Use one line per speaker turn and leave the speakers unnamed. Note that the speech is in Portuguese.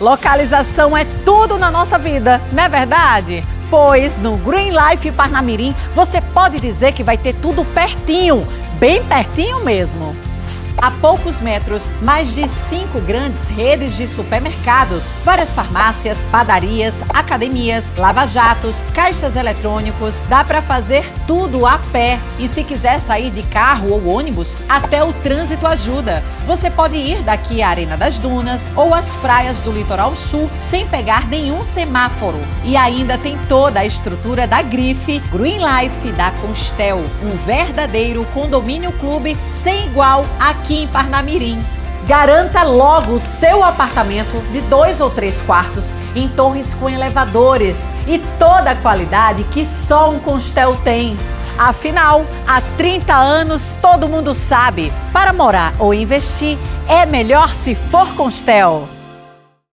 Localização é tudo na nossa vida, não é verdade? Pois no Green Life Parnamirim você pode dizer que vai ter tudo pertinho, bem pertinho mesmo. A poucos metros, mais de cinco grandes redes de supermercados, várias farmácias, padarias, academias, lava-jatos, caixas eletrônicos. Dá para fazer tudo a pé. E se quiser sair de carro ou ônibus, até o trânsito ajuda. Você pode ir daqui à Arena das Dunas ou às praias do litoral sul sem pegar nenhum semáforo. E ainda tem toda a estrutura da Grife, Green Life da Constel, um verdadeiro condomínio clube sem igual aqui aqui em Parnamirim. Garanta logo o seu apartamento de dois ou três quartos em torres com elevadores e toda a qualidade que só um Constel tem. Afinal, há 30 anos todo mundo sabe, para morar ou investir é melhor se for Constel.